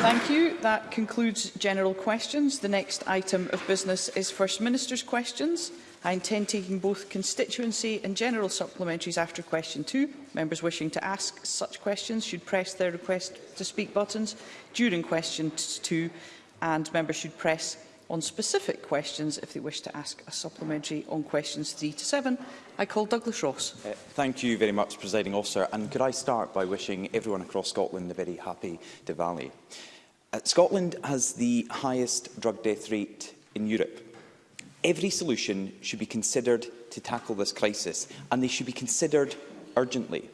Thank you. That concludes general questions. The next item of business is First Minister's questions. I intend taking both constituency and general supplementaries after question two. Members wishing to ask such questions should press their request to speak buttons during question two and members should press on specific questions if they wish to ask a supplementary on questions 3 to 7. I call Douglas Ross. Uh, thank you very much, Presiding Officer. And could I start by wishing everyone across Scotland a very happy Diwali. Uh, Scotland has the highest drug death rate in Europe. Every solution should be considered to tackle this crisis, and they should be considered urgently.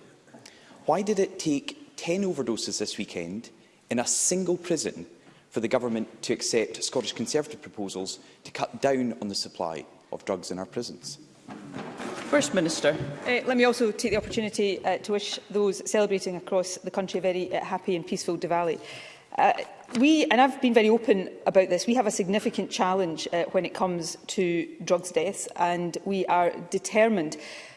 Why did it take 10 overdoses this weekend in a single prison for the government to accept Scottish Conservative proposals to cut down on the supply of drugs in our prisons? First Minister. Uh, let me also take the opportunity uh, to wish those celebrating across the country a very uh, happy and peaceful Diwali. Uh, we, and I've been very open about this, we have a significant challenge uh, when it comes to drugs deaths and we are determined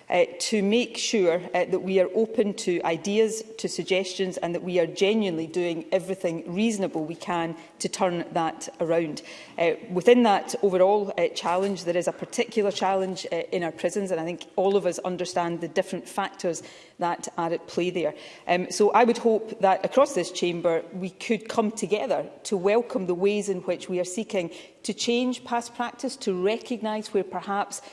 uh, to make sure uh, that we are open to ideas, to suggestions and that we are genuinely doing everything reasonable we can to turn that around. Uh, within that overall uh, challenge, there is a particular challenge uh, in our prisons and I think all of us understand the different factors that are at play there. Um, so I would hope that across this chamber we could come together to welcome the ways in which we are seeking to change past practice, to recognise where perhaps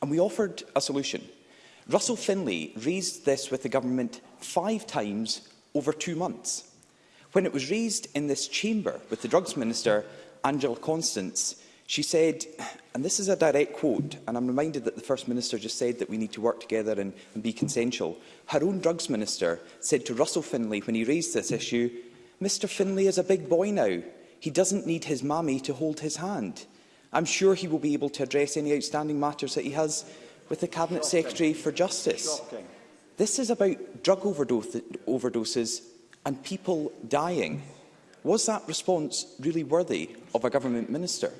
and we offered a solution. Russell Finlay raised this with the government five times over two months. When it was raised in this chamber with the Drugs Minister, Angela Constance, she said, and this is a direct quote, and I'm reminded that the First Minister just said that we need to work together and, and be consensual. Her own Drugs Minister said to Russell Finlay when he raised this issue, Mr Finlay is a big boy now. He doesn't need his mammy to hold his hand. I'm sure he will be able to address any outstanding matters that he has with the Cabinet Shocking. Secretary for Justice. Shocking. This is about drug overdose overdoses and people dying. Was that response really worthy of a government minister?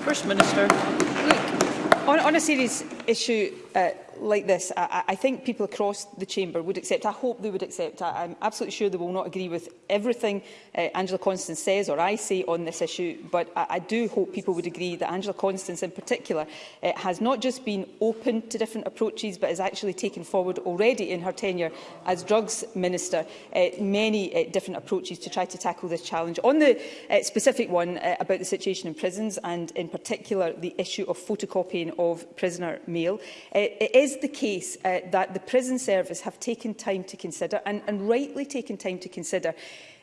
First Minister. Look, on, on a serious issue uh, like this, I, I think people across the chamber would accept. I hope they would accept. I, I'm absolutely sure they will not agree with everything uh, Angela Constance says or I say on this issue, but I, I do hope people would agree that Angela Constance in particular uh, has not just been open to different approaches, but has actually taken forward already in her tenure as Drugs Minister uh, many uh, different approaches to try to tackle this challenge. On the uh, specific one uh, about the situation in prisons and in particular the issue of photocopying of prisoner Mail. Uh, it is the case uh, that the prison service have taken time to consider, and, and rightly taken time to consider,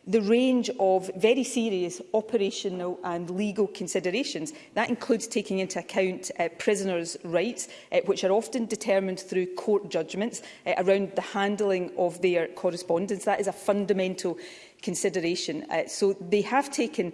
the range of very serious operational and legal considerations. That includes taking into account uh, prisoners' rights, uh, which are often determined through court judgments uh, around the handling of their correspondence. That is a fundamental consideration. Uh, so they have taken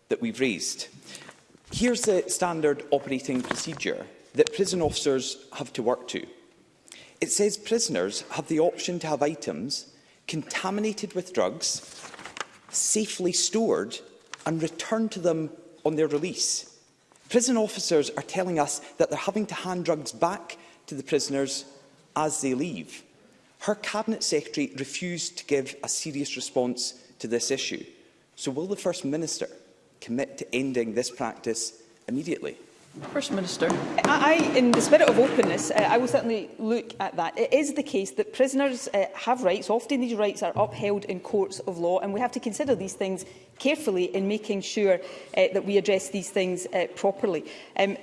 that we've raised. Here's the standard operating procedure that prison officers have to work to. It says prisoners have the option to have items contaminated with drugs safely stored and return to them on their release. Prison officers are telling us that they're having to hand drugs back to the prisoners as they leave. Her Cabinet Secretary refused to give a serious response to this issue. So will the First Minister commit to ending this practice immediately? First Minister. I, in the spirit of openness, uh, I will certainly look at that. It is the case that prisoners uh, have rights. Often these rights are upheld in courts of law, and we have to consider these things carefully in making sure uh, that we address these things uh, properly. Um,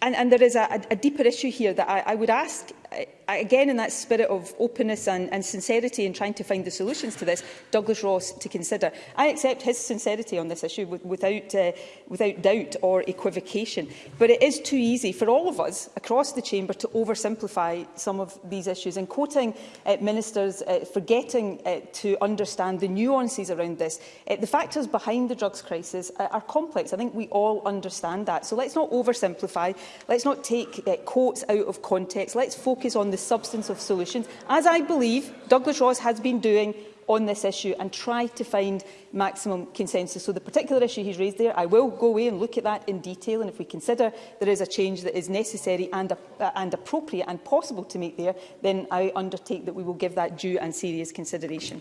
and, and there is a, a deeper issue here that I, I would ask eh, again in that spirit of openness and, and sincerity in trying to find the solutions to this, Douglas Ross to consider. I accept his sincerity on this issue without, uh, without doubt or equivocation, but it is too easy for all of us across the chamber to oversimplify some of these issues. And quoting uh, ministers, uh, forgetting uh, to understand the nuances around this, uh, the factors behind behind the drugs crisis uh, are complex. I think we all understand that. So let's not oversimplify. Let's not take uh, quotes out of context. Let's focus on the substance of solutions, as I believe Douglas Ross has been doing on this issue and try to find maximum consensus. So the particular issue he's raised there, I will go away and look at that in detail and if we consider there is a change that is necessary and, uh, and appropriate and possible to make there, then I undertake that we will give that due and serious consideration.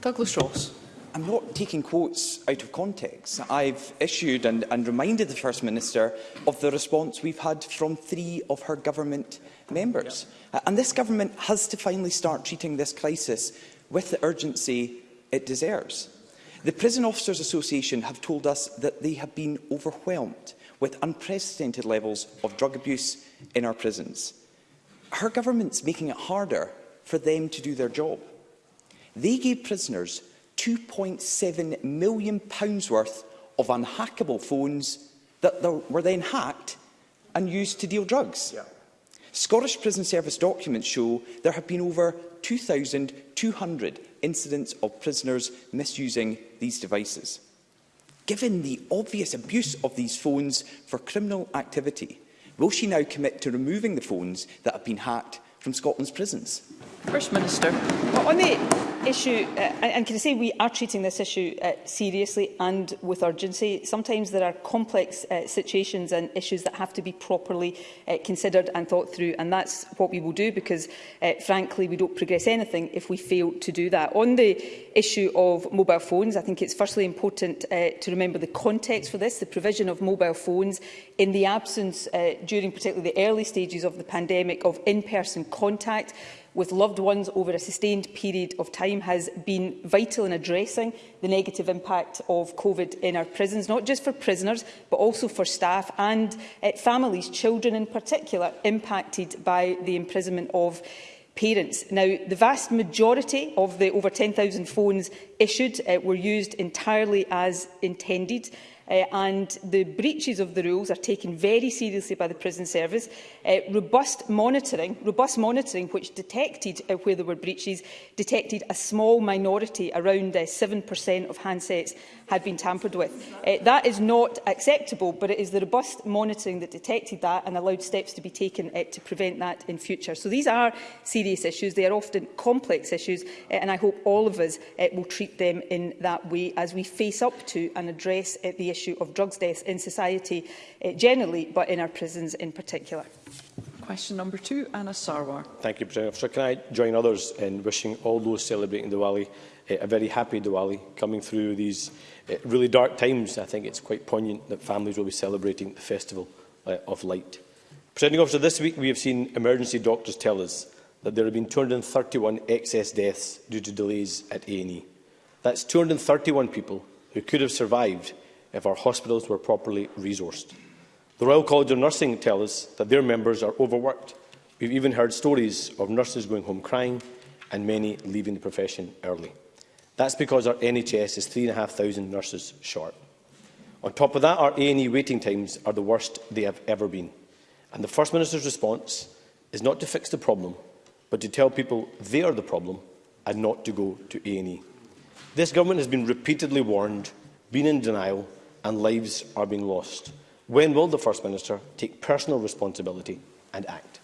Douglas Ross. I'm not taking quotes out of context. I've issued and, and reminded the First Minister of the response we've had from three of her government members. Yep. And this government has to finally start treating this crisis with the urgency it deserves. The Prison Officers Association have told us that they have been overwhelmed with unprecedented levels of drug abuse in our prisons. Her government's making it harder for them to do their job. They gave prisoners £2.7 million worth of unhackable phones that were then hacked and used to deal drugs. Yeah. Scottish Prison Service documents show there have been over 2,200 incidents of prisoners misusing these devices. Given the obvious abuse of these phones for criminal activity, will she now commit to removing the phones that have been hacked from Scotland's prisons? First Minister. on the issue, uh, and can I say we are treating this issue uh, seriously and with urgency. Sometimes there are complex uh, situations and issues that have to be properly uh, considered and thought through, and that's what we will do because, uh, frankly, we don't progress anything if we fail to do that. On the issue of mobile phones, I think it's firstly important uh, to remember the context for this, the provision of mobile phones in the absence, uh, during particularly the early stages of the pandemic, of in-person contact with loved ones over a sustained period of time has been vital in addressing the negative impact of COVID in our prisons, not just for prisoners, but also for staff and uh, families, children in particular, impacted by the imprisonment of parents. Now, the vast majority of the over 10,000 phones issued uh, were used entirely as intended uh, and the breaches of the rules are taken very seriously by the prison service. Uh, robust monitoring, robust monitoring which detected uh, where there were breaches, detected a small minority, around 7% of handsets had been tampered with. Uh, that is not acceptable, but it is the robust monitoring that detected that and allowed steps to be taken uh, to prevent that in future. So these are serious issues. They are often complex issues, uh, and I hope all of us uh, will treat them in that way as we face up to and address uh, the issue of drugs deaths in society uh, generally, but in our prisons in particular. Question number two, Anna Sarwar. Thank you, President Officer. Can I join others in wishing all those celebrating Diwali uh, a very happy Diwali coming through these uh, really dark times? I think it's quite poignant that families will be celebrating the festival uh, of light. Presenting Officer, this week we have seen emergency doctors tell us that there have been 231 excess deaths due to delays at A&E. That's 231 people who could have survived if our hospitals were properly resourced. The Royal College of Nursing tell us that their members are overworked. We've even heard stories of nurses going home crying and many leaving the profession early. That's because our NHS is 3,500 nurses short. On top of that, our A&E waiting times are the worst they have ever been. And the First Minister's response is not to fix the problem, but to tell people they are the problem and not to go to A&E. This government has been repeatedly warned, been in denial and lives are being lost. When will the First Minister take personal responsibility and act?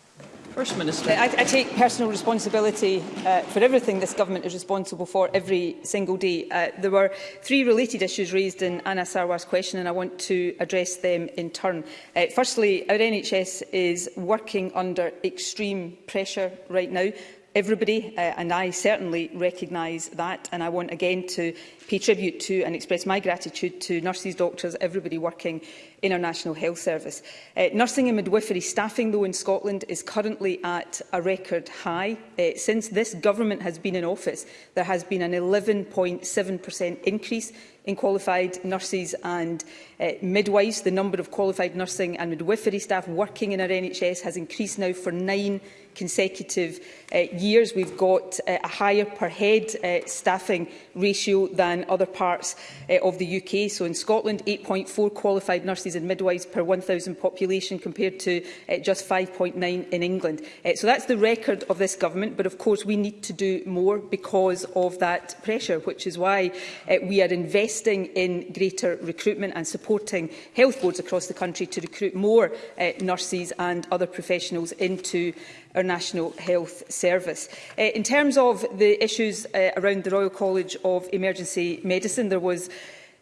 First Minister. I, I take personal responsibility uh, for everything this government is responsible for every single day. Uh, there were three related issues raised in Anna Sarwar's question and I want to address them in turn. Uh, firstly, our NHS is working under extreme pressure right now everybody, uh, and I certainly recognise that. And I want again to pay tribute to and express my gratitude to nurses, doctors, everybody working in our National Health Service. Uh, nursing and midwifery staffing, though, in Scotland is currently at a record high. Uh, since this government has been in office, there has been an 11.7% increase in qualified nurses and uh, midwives. The number of qualified nursing and midwifery staff working in our NHS has increased now for nine consecutive uh, years. We've got uh, a higher per head uh, staffing ratio than other parts uh, of the UK. So in Scotland, 8.4 qualified nurses and midwives per 1,000 population compared to uh, just 5.9 in England. Uh, so that's the record of this government. But of course, we need to do more because of that pressure, which is why uh, we are investing in greater recruitment and supporting health boards across the country to recruit more uh, nurses and other professionals into our National Health Service. Uh, in terms of the issues uh, around the Royal College of Emergency Medicine, there was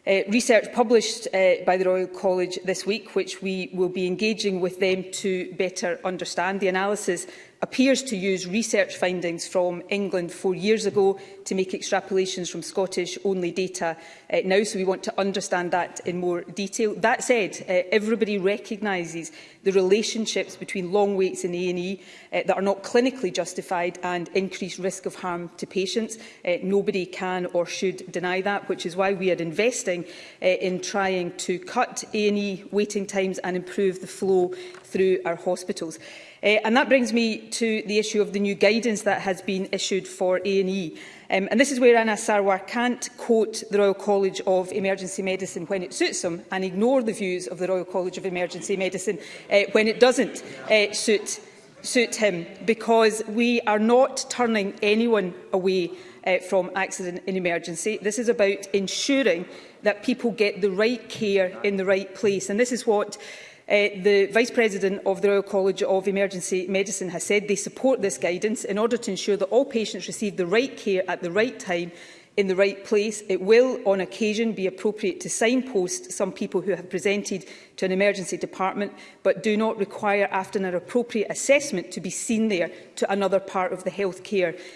uh, research published uh, by the Royal College this week, which we will be engaging with them to better understand. The analysis appears to use research findings from England four years ago to make extrapolations from Scottish-only data uh, now, so we want to understand that in more detail. That said, uh, everybody recognises the relationships between long waits in A&E uh, that are not clinically justified and increased risk of harm to patients. Uh, nobody can or should deny that, which is why we are investing uh, in trying to cut A&E waiting times and improve the flow through our hospitals. Uh, and that brings me to the issue of the new guidance that has been issued for A&E. Um, and this is where Anna Sarwar can't quote the Royal College of Emergency Medicine when it suits them and ignore the views of the Royal College of Emergency Medicine uh, when it doesn't uh, suit, suit him, because we are not turning anyone away uh, from accident and emergency. This is about ensuring that people get the right care in the right place. And this is what Eh, the Vice President of the Royal College of Emergency Medicine has said they support this guidance in order to ensure that all patients receive the right care at the right time in the right place. It will, on occasion, be appropriate to signpost some people who have presented to an emergency department, but do not require, after an appropriate assessment, to be seen there to another part of the healthcare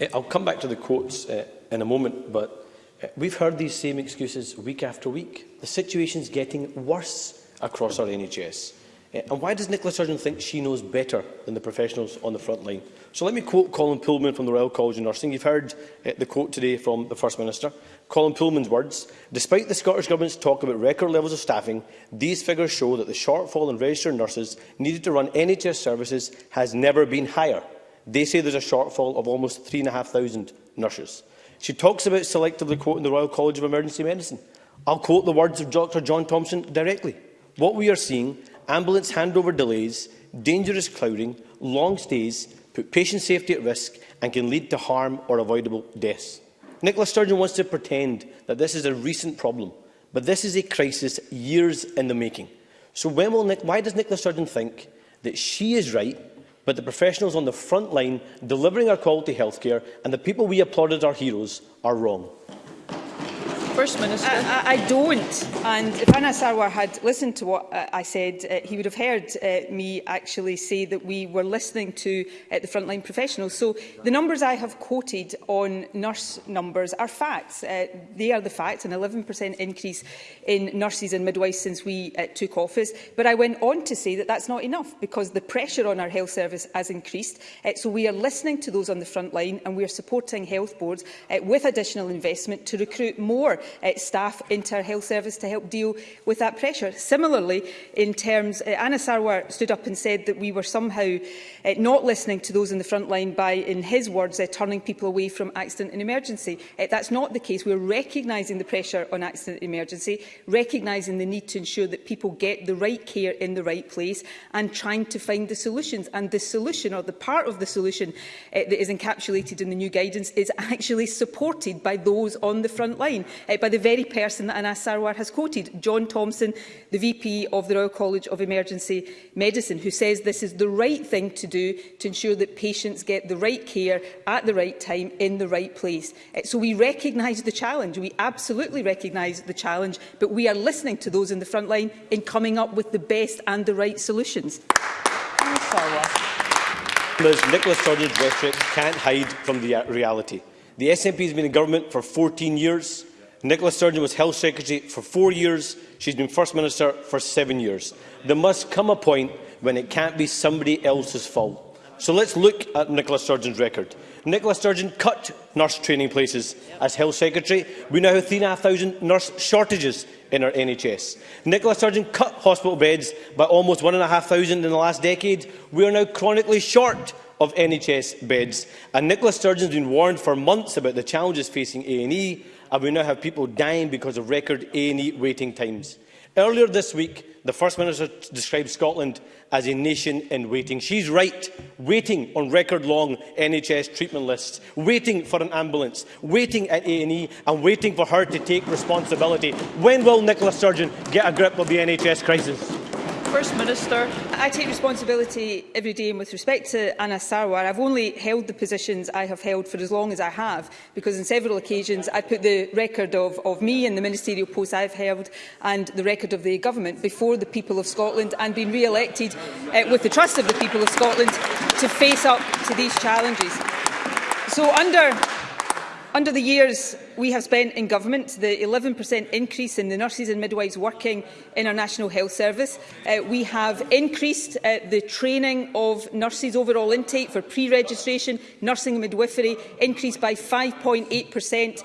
eh, I'll come back to the quotes uh, in a moment, but eh, we've heard these same excuses week after week. The situation's getting worse across our NHS. Eh, and why does Nicola Sturgeon think she knows better than the professionals on the front line? So let me quote Colin Pullman from the Royal College of Nursing. You've heard uh, the quote today from the First Minister. Colin Pullman's words, despite the Scottish Government's talk about record levels of staffing, these figures show that the shortfall in registered nurses needed to run NHS services has never been higher. They say there's a shortfall of almost 3,500 nurses. She talks about selectively quoting the Royal College of Emergency Medicine. I'll quote the words of Dr John Thompson directly. What we are seeing ambulance handover delays, dangerous crowding, long stays, put patient safety at risk and can lead to harm or avoidable deaths. Nicola Sturgeon wants to pretend that this is a recent problem, but this is a crisis years in the making. So when will Nick, why does Nicola Sturgeon think that she is right, but the professionals on the front line delivering our quality healthcare and the people we applauded our heroes are wrong? First Minister. I, I, I don't. And if Anas Sarwar had listened to what uh, I said, uh, he would have heard uh, me actually say that we were listening to uh, the frontline professionals. So the numbers I have quoted on nurse numbers are facts. Uh, they are the facts, an 11% increase in nurses and midwives since we uh, took office. But I went on to say that that's not enough because the pressure on our health service has increased. Uh, so we are listening to those on the front line and we are supporting health boards uh, with additional investment to recruit more uh, staff into our health service to help deal with that pressure. Similarly, in terms, uh, Anna Sarwar stood up and said that we were somehow uh, not listening to those in the front line by, in his words, uh, turning people away from accident and emergency. Uh, that's not the case. We're recognising the pressure on accident and emergency, recognising the need to ensure that people get the right care in the right place and trying to find the solutions. And the solution, or the part of the solution uh, that is encapsulated in the new guidance, is actually supported by those on the front line uh, by the very person that Anas Sarwar has quoted, John Thompson, the VP of the Royal College of Emergency Medicine, who says this is the right thing to do to ensure that patients get the right care at the right time in the right place. Uh, so we recognise the challenge. We absolutely recognise the challenge, but we are listening to those in the front line in coming up with the best and the right solutions. Members, Nicholas Sturgeon's rhetoric can't hide from the uh, reality. The SNP has been in government for 14 years. Nicola Sturgeon was Health Secretary for four years. She's been First Minister for seven years. There must come a point when it can't be somebody else's fault. So let's look at Nicola Sturgeon's record. Nicola Sturgeon cut nurse training places as Health Secretary. We now have 3,500 nurse shortages in our NHS. Nicola Sturgeon cut hospital beds by almost 1,500 in the last decade. We are now chronically short of NHS beds. And Nicola Sturgeon's been warned for months about the challenges facing A&E, and we now have people dying because of record A&E waiting times. Earlier this week, the First Minister described Scotland as a nation in waiting. She's right, waiting on record-long NHS treatment lists, waiting for an ambulance, waiting at A&E and waiting for her to take responsibility. When will Nicola Sturgeon get a grip of the NHS crisis? First Minister. I take responsibility every day and with respect to Anna Sarwar, I've only held the positions I have held for as long as I have because on several occasions I put the record of, of me and the ministerial posts I've held and the record of the government before the people of Scotland and been re-elected uh, with the trust of the people of Scotland to face up to these challenges. So under, under the years we have spent in government the 11% increase in the nurses and midwives working in our National Health Service. Uh, we have increased uh, the training of nurses overall intake for pre-registration, nursing and midwifery, increased by 5.8%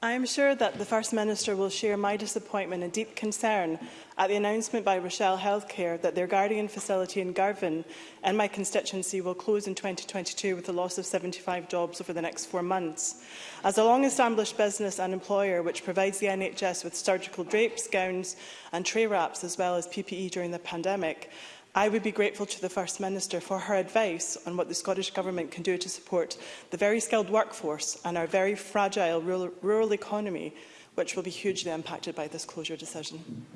I am sure that the First Minister will share my disappointment and deep concern at the announcement by Rochelle Healthcare that their Guardian facility in Garvin and my constituency will close in 2022 with the loss of 75 jobs over the next four months. As a long-established business and employer which provides the NHS with surgical drapes, gowns and tray wraps as well as PPE during the pandemic, I would be grateful to the First Minister for her advice on what the Scottish Government can do to support the very skilled workforce and our very fragile rural, rural economy, which will be hugely impacted by this closure decision.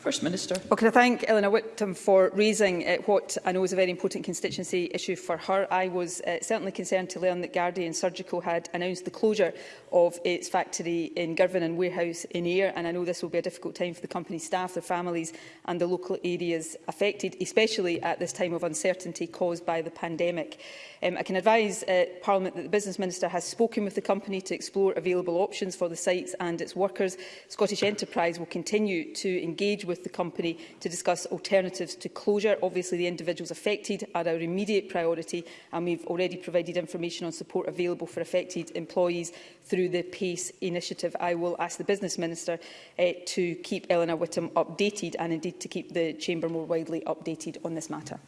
First Minister. Well, can I thank Eleanor Whittam for raising uh, what I know is a very important constituency issue for her. I was uh, certainly concerned to learn that Guardian Surgical had announced the closure of its factory in Girvan and warehouse in Ayr, and I know this will be a difficult time for the company's staff, their families and the local areas affected, especially at this time of uncertainty caused by the pandemic. Um, I can advise uh, Parliament that the Business Minister has spoken with the company to explore available options for the sites and its workers. Scottish Enterprise will continue to engage with the company to discuss alternatives to closure. Obviously, the individuals affected are our immediate priority, and we've already provided information on support available for affected employees through the PACE initiative. I will ask the Business Minister eh, to keep Eleanor Whittam updated and indeed to keep the Chamber more widely updated on this matter.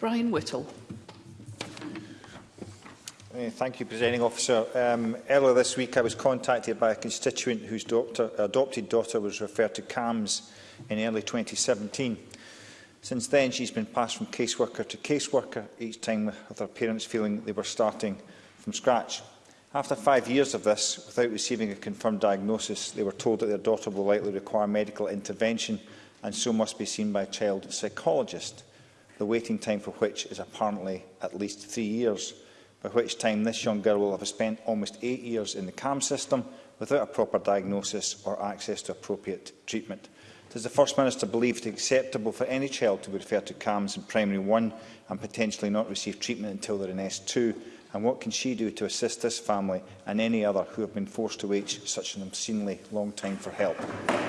Brian Whittle. Eh, thank you, Presiding Officer. Um, earlier this week, I was contacted by a constituent whose daughter, adopted daughter was referred to CAMS in early 2017. Since then, she's been passed from caseworker to caseworker, each time with her parents feeling they were starting from scratch. After five years of this, without receiving a confirmed diagnosis, they were told that their daughter will likely require medical intervention and so must be seen by a child psychologist, the waiting time for which is apparently at least three years, by which time this young girl will have spent almost eight years in the CAM system without a proper diagnosis or access to appropriate treatment. Does the First Minister believe it acceptable for any child to be referred to CAMS in Primary 1 and potentially not receive treatment until they're in S2? And what can she do to assist this family and any other who have been forced to wait such an obscenely long time for help?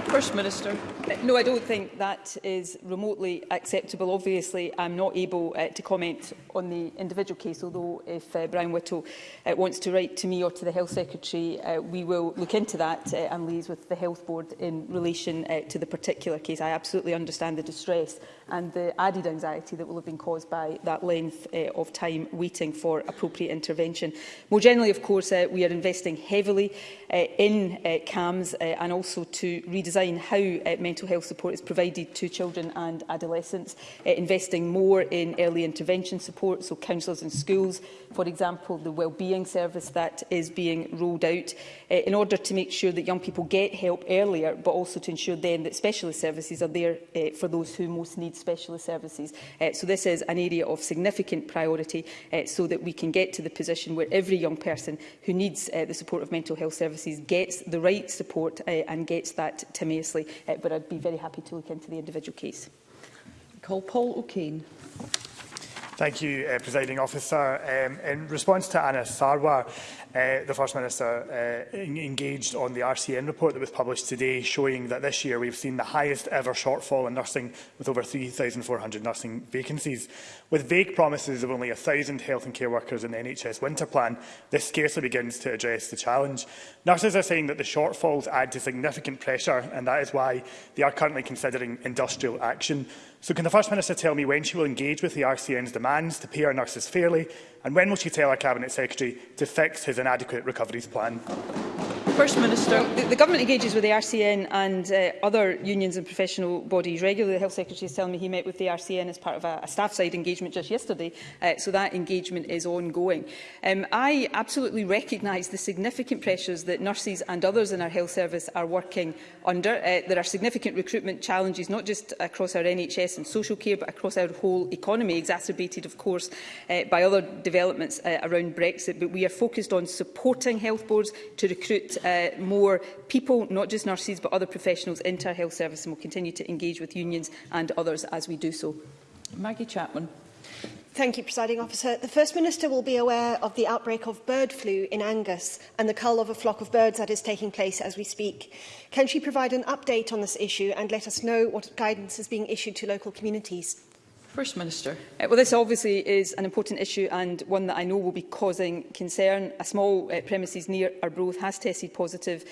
First Minister. No, I don't think that is remotely acceptable. Obviously, I'm not able uh, to comment on the individual case, although if uh, Brian Whittle uh, wants to write to me or to the Health Secretary, uh, we will look into that uh, and liaise with the Health Board in relation uh, to the particular case. I absolutely understand the distress and the added anxiety that will have been caused by that length uh, of time waiting for appropriate intervention. More generally, of course, uh, we are investing heavily uh, in uh, CAMS uh, and also to redesign how uh, mental health support is provided to children and adolescents, uh, investing more in early intervention support, so counsellors in schools, for example, the wellbeing service that is being rolled out, uh, in order to make sure that young people get help earlier, but also to ensure then that specialist services are there uh, for those who most need specialist services. Uh, so this is an area of significant priority uh, so that we can get to the position where every young person who needs uh, the support of mental health services gets the right support uh, and gets that timeously. Uh, but I'd be very happy to look into the individual case. Call Paul O'Kane. Thank you, uh, Presiding Officer. Um, in response to Anna Sarwar, uh, the First Minister uh, engaged on the RCN report that was published today, showing that this year we've seen the highest ever shortfall in nursing, with over 3,400 nursing vacancies. With vague promises of only 1,000 health and care workers in the NHS winter plan, this scarcely begins to address the challenge. Nurses are saying that the shortfalls add to significant pressure, and that is why they are currently considering industrial action. So can the First Minister tell me when she will engage with the RCN's demands to pay our nurses fairly And when will she tell our Cabinet Secretary to fix his inadequate recoveries plan? First Minister. The, the government engages with the RCN and uh, other unions and professional bodies regularly. The Health Secretary is telling me he met with the RCN as part of a, a staff-side engagement just yesterday, uh, so that engagement is ongoing. Um, I absolutely recognise the significant pressures that nurses and others in our health service are working under. Uh, there are significant recruitment challenges, not just across our NHS and social care, but across our whole economy, exacerbated, of course, uh, by other developments developments uh, around Brexit, but we are focused on supporting health boards to recruit uh, more people, not just nurses, but other professionals into our health service, and we'll continue to engage with unions and others as we do so. Maggie Chapman. Thank you, Presiding Officer. The First Minister will be aware of the outbreak of bird flu in Angus and the cull of a flock of birds that is taking place as we speak. Can she provide an update on this issue and let us know what guidance is being issued to local communities? First Minister. Uh, well, this obviously is an important issue and one that I know will be causing concern. A small uh, premises near Arbroath has tested positive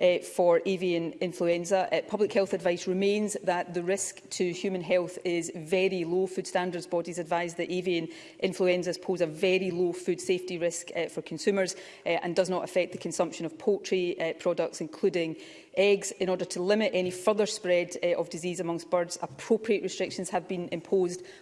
uh, for avian influenza. Uh, public health advice remains that the risk to human health is very low. Food standards bodies advise that avian influenza pose a very low food safety risk uh, for consumers uh, and does not affect the consumption of poultry uh, products, including eggs in order to limit any further spread uh, of disease amongst birds. Appropriate restrictions have been imposed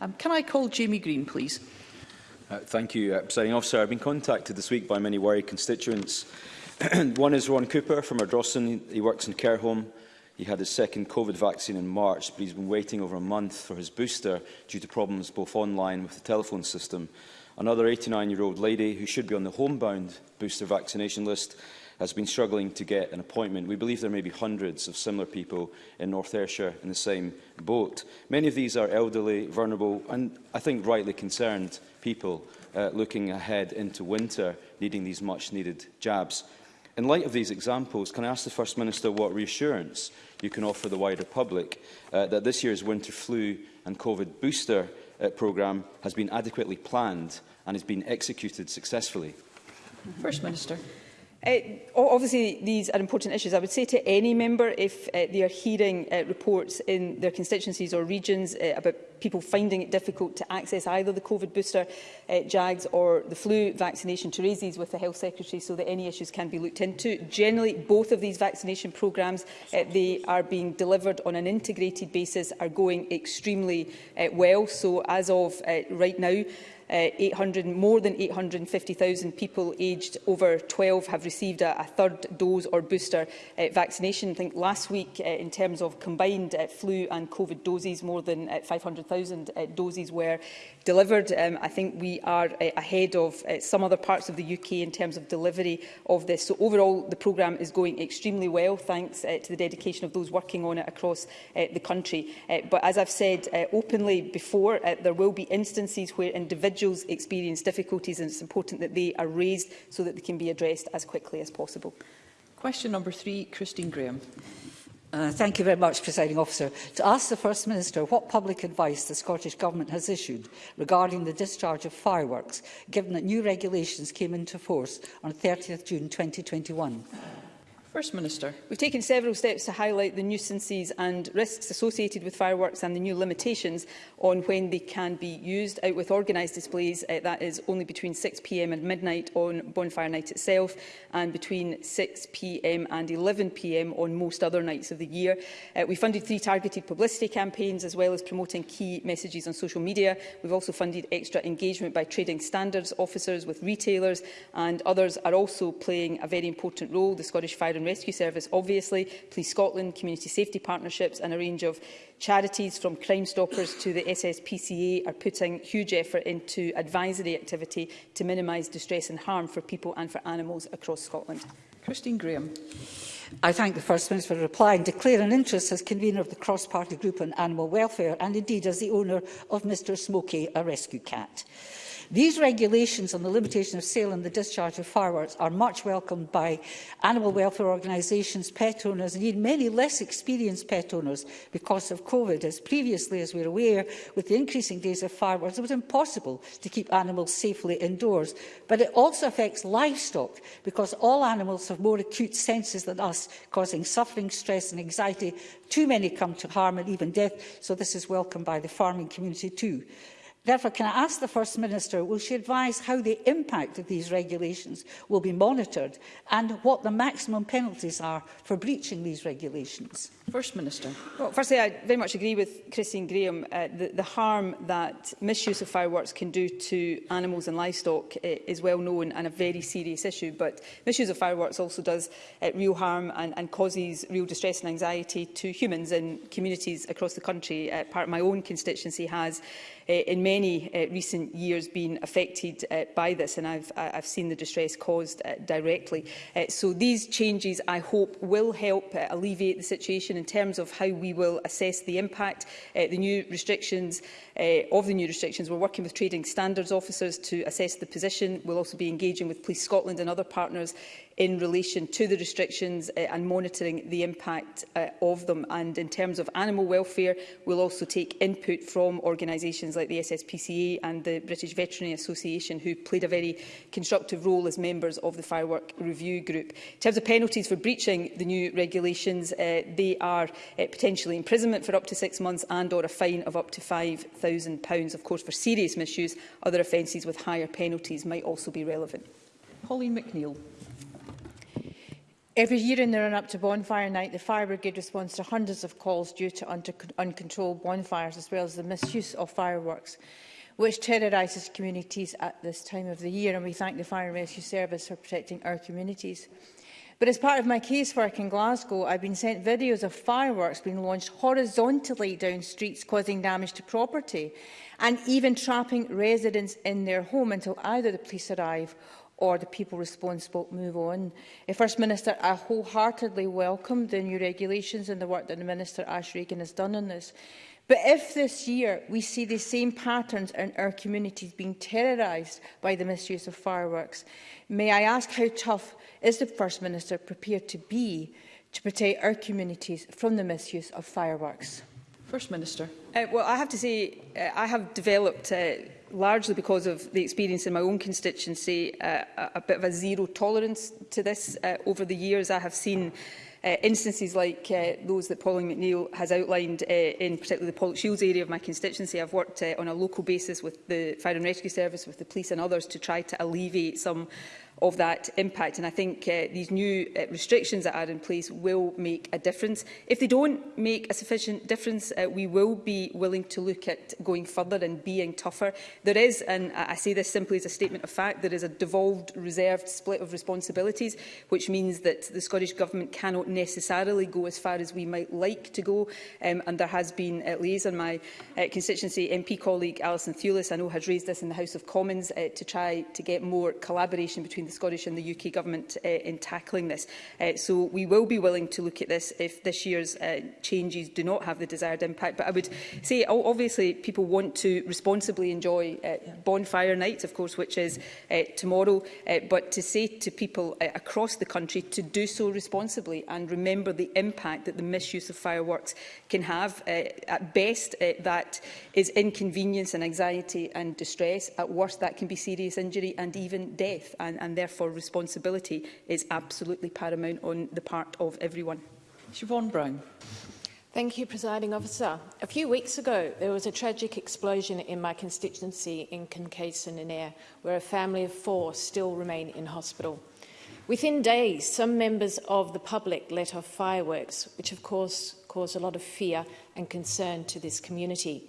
Um, can I call Jamie Green, please? Uh, thank you, uh, Presiding Officer. I've been contacted this week by many worried constituents. One is Ron Cooper from Ardrossan. He works in care home. He had his second COVID vaccine in March, but he's been waiting over a month for his booster due to problems both online with the telephone system. Another 89-year-old lady who should be on the homebound booster vaccination list has been struggling to get an appointment. We believe there may be hundreds of similar people in North Ayrshire in the same boat. Many of these are elderly, vulnerable and I think rightly concerned people uh, looking ahead into winter needing these much-needed jabs. In light of these examples, can I ask the First Minister what reassurance you can offer the wider public uh, that this year's winter flu and COVID booster uh, programme has been adequately planned and has been executed successfully? First Minister. Uh, obviously, these are important issues. I would say to any member, if uh, they are hearing uh, reports in their constituencies or regions uh, about people finding it difficult to access either the COVID booster, uh, JAGS or the flu vaccination, to raise these with the Health Secretary so that any issues can be looked into. Generally, both of these vaccination programmes, uh, they are being delivered on an integrated basis, are going extremely uh, well. So as of uh, right now, uh, 800, more than 850,000 people aged over 12 have received a, a third dose or booster uh, vaccination. I think last week, uh, in terms of combined uh, flu and COVID doses, more than uh, 500,000 uh, doses were delivered. Um, I think we are uh, ahead of uh, some other parts of the UK in terms of delivery of this. So overall, the programme is going extremely well, thanks uh, to the dedication of those working on it across uh, the country. Uh, but as I've said uh, openly before, uh, there will be instances where individuals individuals experience difficulties and it's important that they are raised so that they can be addressed as quickly as possible. Question number three, Christine Graham. Uh, thank you very much, Presiding Officer. To ask the First Minister what public advice the Scottish Government has issued regarding the discharge of fireworks, given that new regulations came into force on 30 June 2021. First Minister. We've taken several steps to highlight the nuisances and risks associated with fireworks and the new limitations on when they can be used. Out with organised displays, uh, that is only between 6pm and midnight on bonfire night itself and between 6pm and 11pm on most other nights of the year. Uh, we funded three targeted publicity campaigns as well as promoting key messages on social media. We've also funded extra engagement by trading standards officers with retailers and others are also playing a very important role. The Scottish Fire and and Rescue Service, obviously, Police Scotland, community safety partnerships and a range of charities from Crime Stoppers to the SSPCA are putting huge effort into advisory activity to minimise distress and harm for people and for animals across Scotland. Christine Graham. I thank the First Minister for replying. Declare an interest as convener of the cross-party group on animal welfare and indeed as the owner of Mr Smokey, a rescue cat. These regulations on the limitation of sale and the discharge of fireworks are much welcomed by animal welfare organisations, pet owners, indeed many less experienced pet owners because of COVID. As previously, as we're aware, with the increasing days of fireworks, it was impossible to keep animals safely indoors. But it also affects livestock because all animals have more acute senses than us, causing suffering, stress and anxiety. Too many come to harm and even death, so this is welcomed by the farming community too. Therefore, can I ask the First Minister, will she advise how the impact of these regulations will be monitored and what the maximum penalties are for breaching these regulations? First Minister. Well, firstly, I very much agree with Christine Graham. Uh, the, the harm that misuse of fireworks can do to animals and livestock uh, is well known and a very serious issue. But misuse of fireworks also does uh, real harm and, and causes real distress and anxiety to humans in communities across the country. Uh, part of my own constituency has Uh, in many uh, recent years been affected uh, by this, and I've, I've seen the distress caused directly. so these changes, I hope, will help alleviate the situation in terms of how we will assess the impact. the new restrictions of the new restrictions, we're working with trading standards officers to assess the position. We'll also be engaging with Police Scotland and other partners in relation to the restrictions uh, and monitoring the impact uh, of them. And in terms of animal welfare, we'll also take input from organisations organisations like the SSPCA and the British Veterinary Association, who played a very constructive role as members of the Firework Review Group. In terms of penalties for breaching the new regulations, uh, they are uh, potentially imprisonment for up to six months and or a fine of up to £5,000. Of course, for serious misuse, other offences with higher penalties might also be relevant. Pauline McNeill. Every year in the run-up to bonfire night, the fire brigade responds to hundreds of calls due to uncontrolled bonfires, as well as the misuse of fireworks, which terrorises communities at this time of the year, and we thank the Fire and Rescue Service for protecting our communities. But as part of my casework in Glasgow, I've been sent videos of fireworks being launched horizontally down streets, causing damage to property, and even trapping residents in their home until either the police arrive or the people responsible move on. First Minister, I wholeheartedly welcome the new regulations and the work that the Minister Ash Reagan has done on this. But if this year we see the same patterns in our communities being terrorised by the misuse of fireworks, may I ask how tough is the First Minister prepared to be to protect our communities from the misuse of fireworks? First Minister. Uh, well, I have to say uh, I have developed, uh, largely because of the experience in my own constituency, uh, a, a bit of a zero tolerance to this uh, over the years. I have seen uh, instances like uh, those that Pauline McNeill has outlined uh, in particularly the Pollock Shields area of my constituency. I've worked uh, on a local basis with the Fire and Rescue Service, with the police and others to try to alleviate some of that impact. And I think uh, these new uh, restrictions that are in place will make a difference. If they don't make a sufficient difference, uh, we will be willing to look at going further and being tougher. There is, and I say this simply as a statement of fact, there is a devolved reserved split of responsibilities, which means that the Scottish Government cannot necessarily go as far as we might like to go. Um, and there has been uh, liaison. My uh, constituency MP colleague, Alison Thewlis, I know has raised this in the House of Commons uh, to try to get more collaboration between between the Scottish and the UK Government uh, in tackling this. Uh, so we will be willing to look at this if this year's uh, changes do not have the desired impact. But I would say, obviously, people want to responsibly enjoy uh, bonfire nights, of course, which is uh, tomorrow, uh, but to say to people uh, across the country to do so responsibly and remember the impact that the misuse of fireworks can have. Uh, at best, uh, that is inconvenience and anxiety and distress. At worst, that can be serious injury and even death, and, and therefore responsibility is absolutely paramount on the part of everyone. Siobhan Brown. Thank you, Presiding Officer. A few weeks ago, there was a tragic explosion in my constituency in Kincaidson and Ayr, where a family of four still remain in hospital. Within days, some members of the public let off fireworks, which of course caused a lot of fear and concern to this community.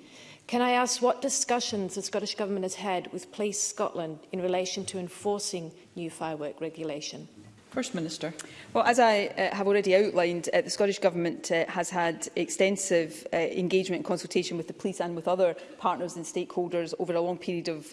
Can I ask what discussions the Scottish Government has had with Police Scotland in relation to enforcing new firework regulation? First Minister. Well, as I uh, have already outlined, uh, the Scottish Government uh, has had extensive uh, engagement and consultation with the police and with other partners and stakeholders over a long period of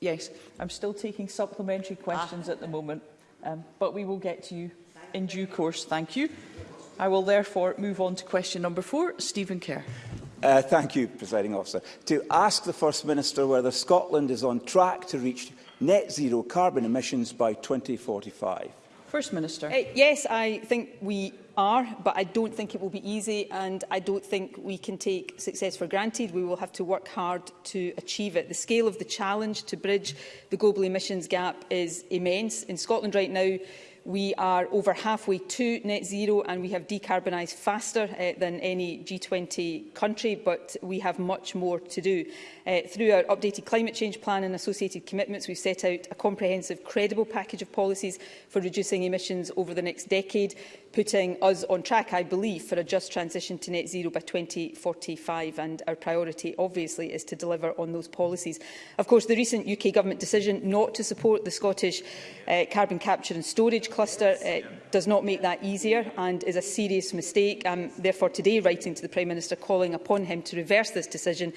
Yes, I'm still taking supplementary questions ah. at the ah. moment, um, but we will get to you in due course. Thank you. I will therefore move on to question number four. Stephen Kerr. Uh, thank you, Presiding Officer. To ask the First Minister whether Scotland is on track to reach net zero carbon emissions by 2045. First Minister. Uh, yes, I think we are, but I don't think it will be easy and I don't think we can take success for granted. We will have to work hard to achieve it. The scale of the challenge to bridge the global emissions gap is immense. In Scotland right now, we are over halfway to net zero and we have decarbonised faster uh, than any G20 country, but we have much more to do. Uh, through our updated climate change plan and associated commitments, we've set out a comprehensive, credible package of policies for reducing emissions over the next decade putting us on track, I believe, for a just transition to net zero by 2045. And our priority, obviously, is to deliver on those policies. Of course, the recent UK Government decision not to support the Scottish uh, carbon capture and storage cluster uh, does not make that easier and is a serious mistake. I'm um, therefore today writing to the Prime Minister calling upon him to reverse this decision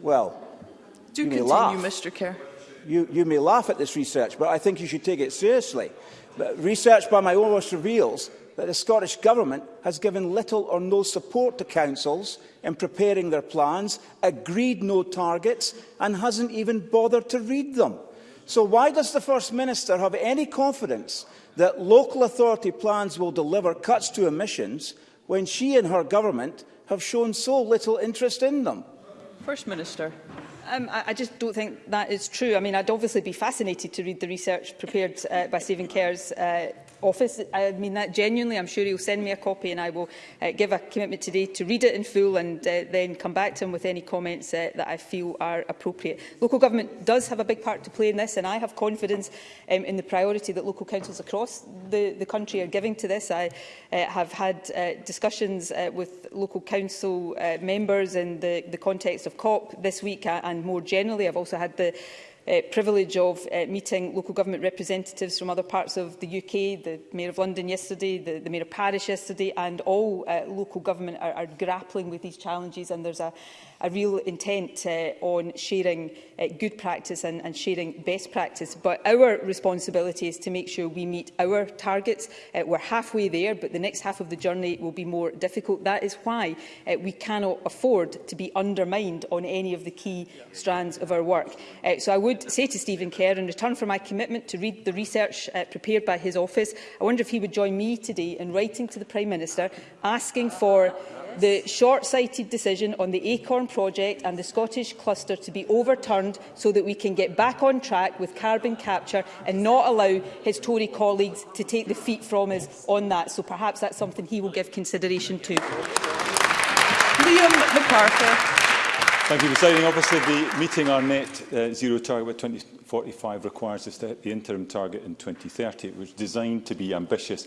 Well, Do you may continue, laugh. Mr Kerr. You, you may laugh at this research, but I think you should take it seriously. But research by my own office reveals that the Scottish Government has given little or no support to councils in preparing their plans, agreed no targets and hasn't even bothered to read them. So why does the First Minister have any confidence that local authority plans will deliver cuts to emissions when she and her government have shown so little interest in them? First Minister. Um, I, just don't think that is true. I mean, I'd obviously be fascinated to read the research prepared uh, by Saving Care's uh, office. I mean that genuinely. I'm sure he'll send me a copy and I will uh, give a commitment today to read it in full and uh, then come back to him with any comments uh, that I feel are appropriate. Local government does have a big part to play in this and I have confidence um, in the priority that local councils across the, the country are giving to this. I uh, have had uh, discussions uh, with local council uh, members in the, the context of COP this week uh, and more generally. I've also had the uh, privilege of uh, meeting local government representatives from other parts of the UK, the Mayor of London yesterday, the, the Mayor of Paris yesterday, and all uh, local government are, are grappling with these challenges and there's a, a real intent uh, on sharing uh, good practice and, and sharing best practice. But our responsibility is to make sure we meet our targets. Uh, we're halfway there, but the next half of the journey will be more difficult. That is why uh, we cannot afford to be undermined on any of the key yeah. strands of our work. Uh, so I would say to Stephen Kerr, in return for my commitment to read the research uh, prepared by his office, I wonder if he would join me today in writing to the Prime Minister asking for the short-sighted decision on the ACORN project and the Scottish cluster to be overturned so that we can get back on track with carbon capture and not allow his Tory colleagues to take the feet from us on that. So perhaps that's something he will give consideration to. Liam McCarthy. Thank you, Presiding Officer. The meeting our net uh, zero target by 2045 requires us to hit the interim target in 2030, which is designed to be ambitious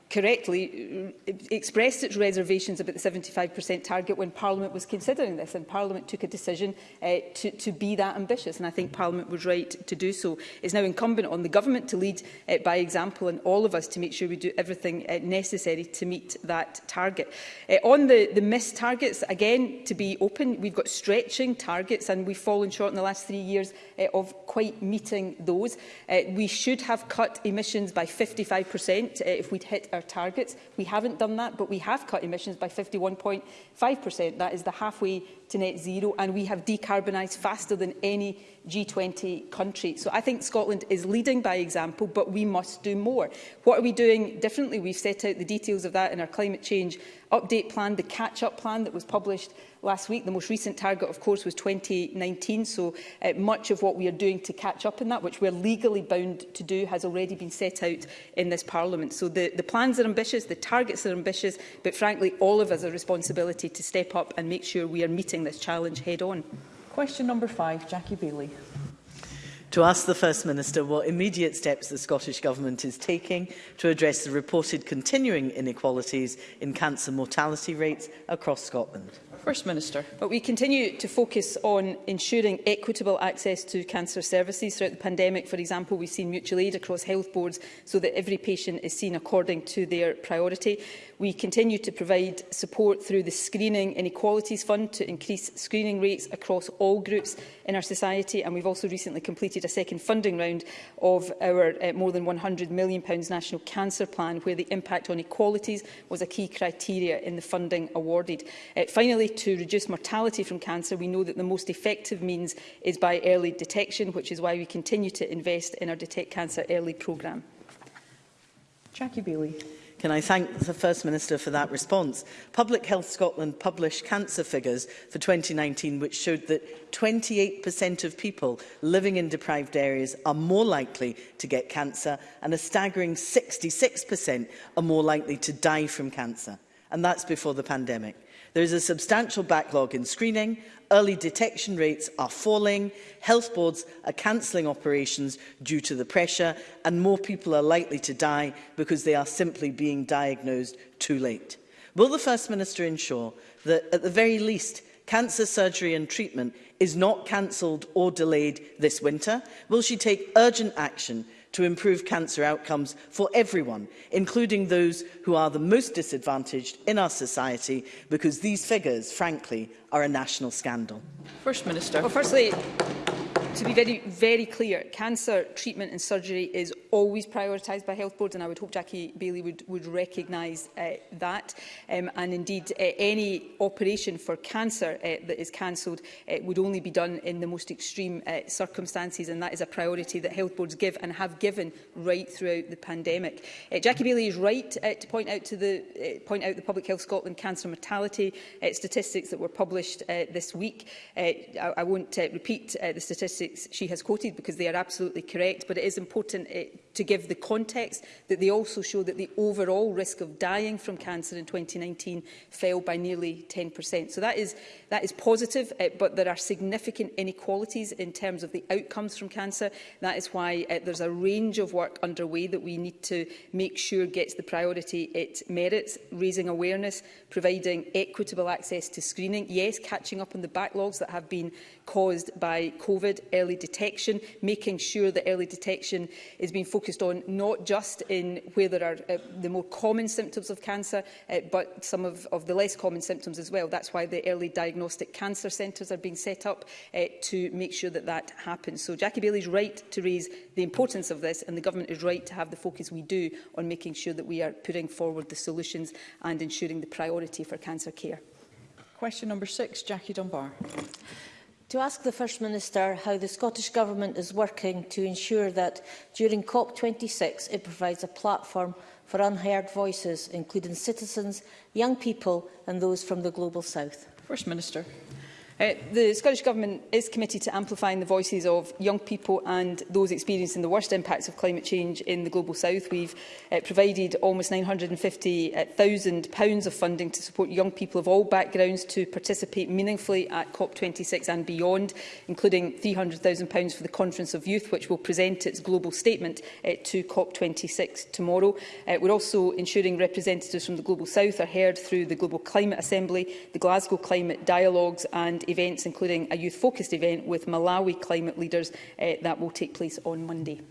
correctly uh, expressed its reservations about the 75% target when Parliament was considering this and Parliament took a decision uh, to, to be that ambitious and I think Parliament was right to do so. It's now incumbent on the government to lead uh, by example and all of us to make sure we do everything uh, necessary to meet that target. Uh, on the, the missed targets, again, to be open, we've got stretching targets and we've fallen short in the last three years uh, of quite meeting those. Uh, we should have cut emissions by 55% uh, if we'd hit our targets. We haven't done that, but we have cut emissions by 51.5%. That is the halfway to net zero and we have decarbonised faster than any G20 country. So I think Scotland is leading by example, but we must do more. What are we doing differently? We've set out the details of that in our climate change update plan, the catch-up plan that was published last week. The most recent target, of course, was 2019, so uh, much of what we are doing to catch up in that, which we're legally bound to do, has already been set out in this Parliament. So the, the plans are ambitious, the targets are ambitious, but frankly, all of us have a responsibility to step up and make sure we are meeting facing this challenge head on. Question number five, Jackie Bailey. To ask the First Minister what immediate steps the Scottish Government is taking to address the reported continuing inequalities in cancer mortality rates across Scotland. First Minister. But we continue to focus on ensuring equitable access to cancer services. Throughout the pandemic, for example, we've seen mutual aid across health boards so that every patient is seen according to their priority. We continue to provide support through the Screening Inequalities Fund to increase screening rates across all groups in our society. And we've also recently completed a second funding round of our uh, more than £100 million National Cancer Plan, where the impact on equalities was a key criteria in the funding awarded. Uh, finally, to reduce mortality from cancer, we know that the most effective means is by early detection, which is why we continue to invest in our Detect Cancer Early programme. Jackie Bailey. Can I thank the First Minister for that response? Public Health Scotland published cancer figures for 2019 which showed that 28% of people living in deprived areas are more likely to get cancer and a staggering 66% are more likely to die from cancer. And that's before the pandemic. There is a substantial backlog in screening, early detection rates are falling, health boards are cancelling operations due to the pressure, and more people are likely to die because they are simply being diagnosed too late. Will the First Minister ensure that, at the very least, cancer surgery and treatment is not cancelled or delayed this winter? Will she take urgent action to improve cancer outcomes for everyone, including those who are the most disadvantaged in our society, because these figures, frankly, are a national scandal. First Minister. Well, firstly, to be very, very clear, cancer treatment and surgery is always prioritised by health boards, and I would hope Jackie Bailey would, would recognise uh, that. Um, and indeed, uh, any operation for cancer uh, that is cancelled uh, would only be done in the most extreme uh, circumstances, and that is a priority that health boards give and have given right throughout the pandemic. Uh, Jackie Bailey is right uh, to point out to the uh, point out the Public Health Scotland cancer mortality uh, statistics that were published published uh, this week. Uh, I, I won't uh, repeat uh, the statistics she has quoted because they are absolutely correct, but it is important uh, to give the context that they also show that the overall risk of dying from cancer in 2019 fell by nearly 10%. So that is, that is positive, uh, but there are significant inequalities in terms of the outcomes from cancer. That is why uh, there's a range of work underway that we need to make sure gets the priority it merits, raising awareness, providing equitable access to screening. Yes, catching up on the backlogs that have been caused by COVID, early detection, making sure that early detection is being focused on not just in where there are uh, the more common symptoms of cancer, uh, but some of, of the less common symptoms as well. That's why the early diagnostic cancer centres are being set up uh, to make sure that that happens. So Jackie Bailey's right to raise the importance of this, and the government is right to have the focus we do on making sure that we are putting forward the solutions and ensuring the priority for cancer care. Question number six, Jackie Dunbar to ask the First Minister how the Scottish Government is working to ensure that during COP26 it provides a platform for unheard voices, including citizens, young people and those from the Global South. First Minister. Uh, the Scottish Government is committed to amplifying the voices of young people and those experiencing the worst impacts of climate change in the Global South. We've uh, provided almost £950,000 of funding to support young people of all backgrounds to participate meaningfully at COP26 and beyond, including £300,000 for the Conference of Youth, which will present its global statement uh, to COP26 tomorrow. Uh, we're also ensuring representatives from the Global South are heard through the Global Climate Assembly, the Glasgow Climate Dialogues and events, including a youth-focused event with Malawi climate leaders uh, that will take place on Monday.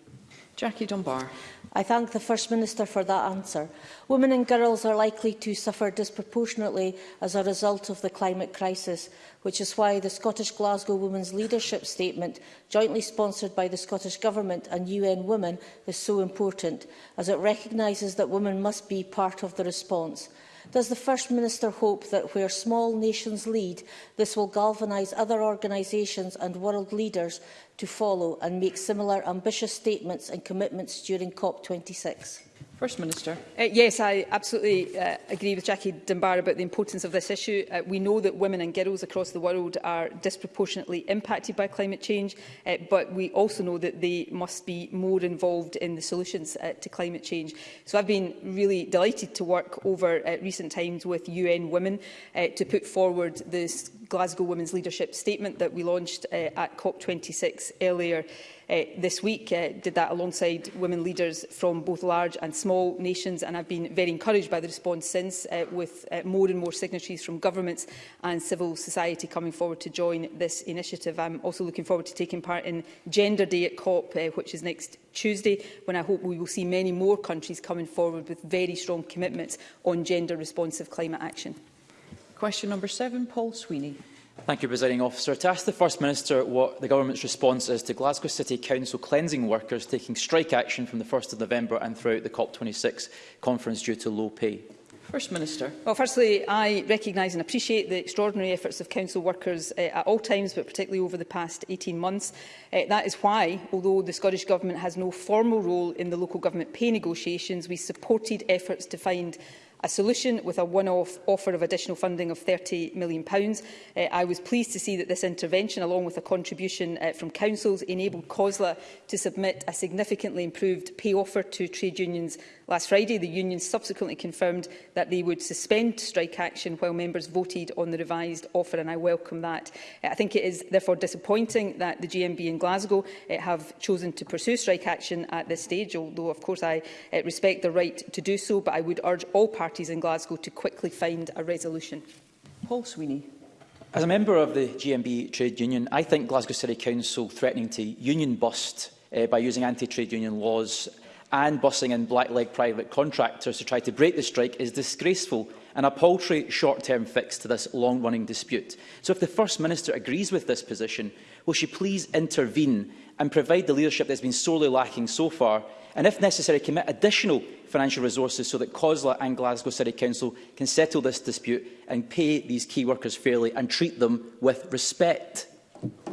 Jackie Dunbar. I thank the First Minister for that answer. Women and girls are likely to suffer disproportionately as a result of the climate crisis, which is why the Scottish Glasgow Women's Leadership Statement, jointly sponsored by the Scottish Government and UN Women, is so important, as it recognises that women must be part of the response. Does the First Minister hope that where small nations lead, this will galvanise other organisations and world leaders to follow and make similar ambitious statements and commitments during COP26? First Minister. Uh, yes, I absolutely uh, agree with Jackie Dunbar about the importance of this issue. Uh, we know that women and girls across the world are disproportionately impacted by climate change, uh, but we also know that they must be more involved in the solutions uh, to climate change. So I've been really delighted to work over uh, recent times with UN Women uh, to put forward this Glasgow Women's Leadership Statement that we launched uh, at COP26 earlier uh, this week. Uh, did that alongside women leaders from both large and small nations, and I've been very encouraged by the response since, uh, with uh, more and more signatories from governments and civil society coming forward to join this initiative. I'm also looking forward to taking part in Gender Day at COP, uh, which is next Tuesday, when I hope we will see many more countries coming forward with very strong commitments on gender-responsive climate action. Question number seven, Paul Sweeney. Thank you, Presiding Officer. To ask the First Minister what the Government's response is to Glasgow City Council cleansing workers taking strike action from the 1st of November and throughout the COP26 conference due to low pay. First Minister. Well, firstly, I recognise and appreciate the extraordinary efforts of council workers uh, at all times, but particularly over the past 18 months. Uh, that is why, although the Scottish Government has no formal role in the local government pay negotiations, we supported efforts to find a solution with a one-off offer of additional funding of £30 million. Uh, I was pleased to see that this intervention, along with a contribution uh, from councils, enabled COSLA to submit a significantly improved pay offer to trade unions Last Friday, the union subsequently confirmed that they would suspend strike action while members voted on the revised offer, and I welcome that. Uh, I think it is therefore disappointing that the GMB in Glasgow uh, have chosen to pursue strike action at this stage, although of course I uh, respect the right to do so, but I would urge all parties in Glasgow to quickly find a resolution. Paul Sweeney. As a member of the GMB trade union, I think Glasgow City Council threatening to union bust uh, by using anti-trade union laws and busing in blackleg private contractors to try to break the strike is disgraceful and a paltry short-term fix to this long-running dispute. So if the First Minister agrees with this position, will she please intervene and provide the leadership that's been sorely lacking so far, and if necessary, commit additional financial resources so that COSLA and Glasgow City Council can settle this dispute and pay these key workers fairly and treat them with respect.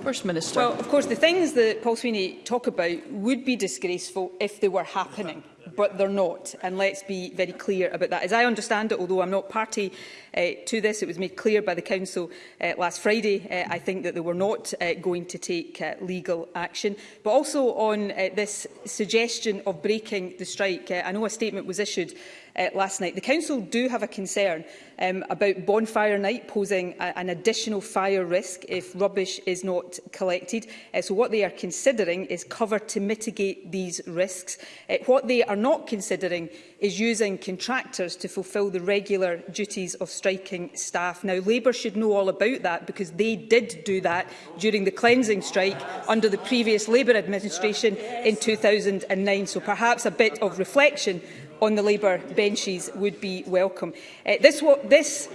First Minister. Well, of course, the things that Paul Sweeney talk about would be disgraceful if they were happening. but they're not. And let's be very clear about that. As I understand it, although I'm not party uh, to this, it was made clear by the Council uh, last Friday, uh, I think, that they were not uh, going to take uh, legal action. But also on uh, this suggestion of breaking the strike, uh, I know a statement was issued uh, last night. The Council do have a concern um, about bonfire night posing a, an additional fire risk if rubbish is not collected. Uh, so what they are considering is cover to mitigate these risks. Uh, what they are not considering is using contractors to fulfil the regular duties of striking staff. Now, Labour should know all about that because they did do that during the cleansing strike under the previous Labour administration in 2009. So perhaps a bit of reflection on the Labour benches would be welcome. Uh, this, this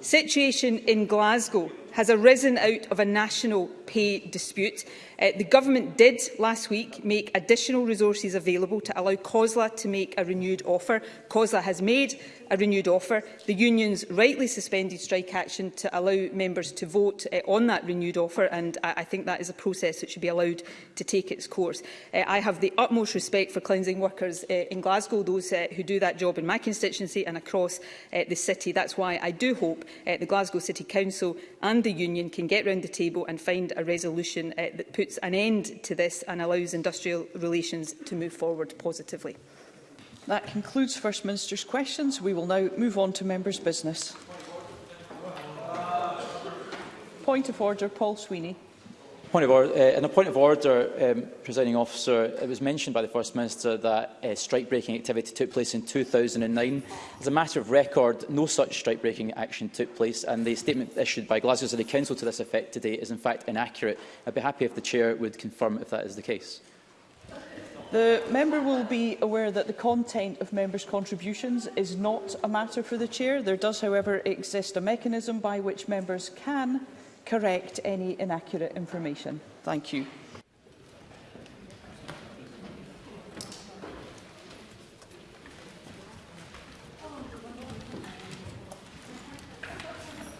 situation in Glasgow has arisen out of a national pay dispute. Uh, the Government did last week make additional resources available to allow COSLA to make a renewed offer. COSLA has made a renewed offer. The unions rightly suspended strike action to allow members to vote uh, on that renewed offer, and I, I think that is a process that should be allowed to take its course. Uh, I have the utmost respect for cleansing workers uh, in Glasgow, those uh, who do that job in my constituency and across uh, the city. That's why I do hope uh, the Glasgow City Council and the union can get round the table and find a resolution uh, that puts an end to this and allows industrial relations to move forward positively. That concludes First Minister's questions. We will now move on to members' business. Point of order, Paul Sweeney. Point of order, uh, in a point of order, um, presiding officer, it was mentioned by the First Minister that uh, strike-breaking activity took place in 2009. As a matter of record, no such strike-breaking action took place, and the statement issued by Glasgow City Council to this effect today is in fact inaccurate. I'd be happy if the Chair would confirm if that is the case. The member will be aware that the content of members' contributions is not a matter for the Chair. There does, however, exist a mechanism by which members can correct any inaccurate information. Thank you.